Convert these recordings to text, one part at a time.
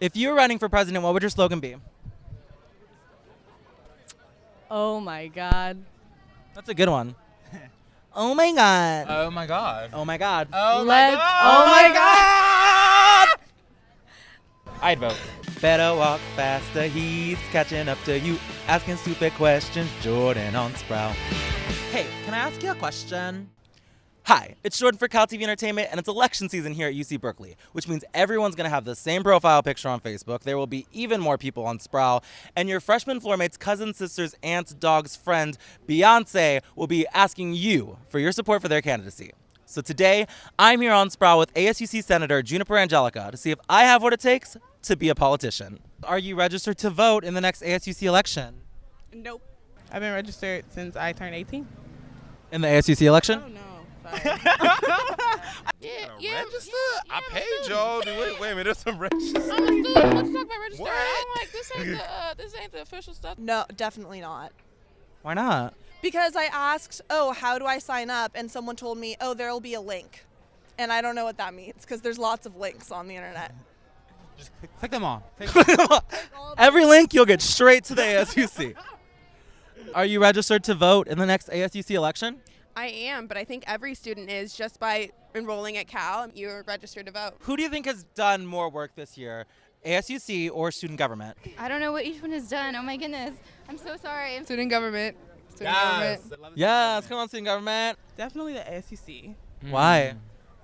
If you were running for president, what would your slogan be? Oh my God. That's a good one. oh my god. Oh my god. oh my god. Oh Let- my god. oh my oh god. I'd vote. Better walk faster. He's catching up to you. Asking stupid questions. Jordan on Sproul. Hey, can I ask you a question? Hi, it's Jordan for Cal TV Entertainment, and it's election season here at UC Berkeley, which means everyone's gonna have the same profile picture on Facebook. There will be even more people on Sproul, and your freshman floor mate's cousin, sister's aunt's dog's friend, Beyonce, will be asking you for your support for their candidacy. So today, I'm here on Sproul with ASUC Senator Juniper Angelica to see if I have what it takes to be a politician. Are you registered to vote in the next ASUC election? Nope. I've been registered since I turned 18. In the ASUC election? Oh no. Yeah, Yeah, yeah. register? yeah, I I'm paid student. y'all. Wait, wait a minute, there's some register. I'm a student. Let's talk about register. What? I'm like, this ain't the uh, this ain't the official stuff. No, definitely not. Why not? Because I asked, oh, how do I sign up? And someone told me, oh, there'll be a link. And I don't know what that means because there's lots of links on the internet. Just click them all. Every link you'll get straight to the ASUC. Are you registered to vote in the next ASUC election? I am, but I think every student is just by enrolling at Cal. You're registered to vote. Who do you think has done more work this year, ASUC or student government? I don't know what each one has done. Oh my goodness. I'm so sorry. Student government. Student Yes. Yes, come on, student government. Definitely the SEC. Why?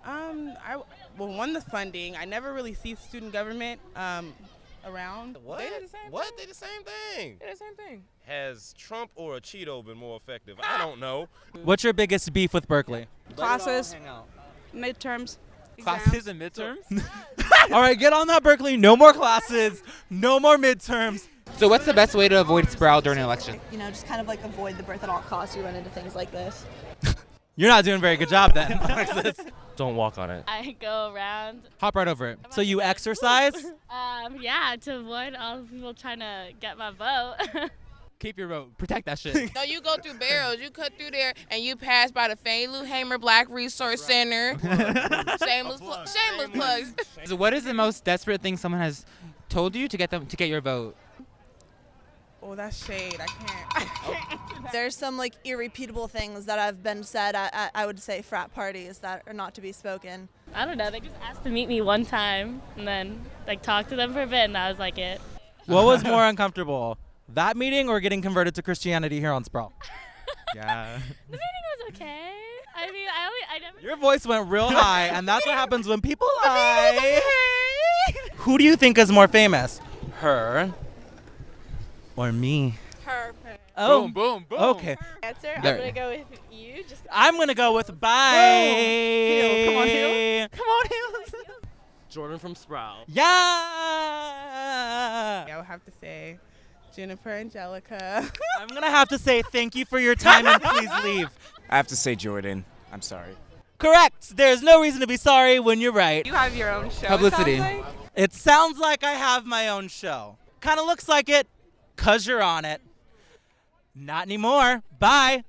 Um, I well, one the funding. I never really see student government um around. What? They did the same what? thing. They the same thing. They did the same thing. Has Trump or a Cheeto been more effective? I ah! don't know. What's your biggest beef with Berkeley? Classes, midterms. Classes and midterms. All right, get on that, Berkeley. No more classes, no more midterms. so what's the best way to avoid Sproul during an election? You know, just kind of like avoid the birth at all costs. You run into things like this. You're not doing a very good job then, Alexis. Don't walk on it. I go around, Hop right over it. So you exercise? um, yeah, to avoid all the people trying to get my vote. Keep your vote. Protect that shit. No, you go through Barrows. You cut through there and you pass by the Fannie Lou Hamer Black Resource Center. shameless, pl- shameless plugs. so what is the most desperate thing someone has told you to get them to get your vote? Oh, that's shade. I can't. Oh. There's some like irrepeatable things that have been said at, at I would say frat parties that are not to be spoken. I don't know. They just asked to meet me one time and then like talk to them for a bit, and that was like it. What was more uncomfortable, that meeting or getting converted to Christianity here on Sproul? Yeah. The meeting was okay. I mean, I only, I never. Your voice went real high, and that's what happens when people lie. Who do you think is more famous? Her or me? Her. Oh, Boom, boom, boom. okay. Answer. There. I'm gonna go with you. Just I'm gonna go with bye. Heel, come on, heel. Come on, heel. Jordan from Sproul. Yeah. I would have to say, Jennifer Angelica. I'm gonna have to say thank you for your time and please leave. I have to say Jordan. I'm sorry. Correct. There's no reason to be sorry when you're right. you have your own show. it Publicity. sounds like. It sounds like I have my own show. Kind of looks like it, cause you're on it. Not anymore. Bye.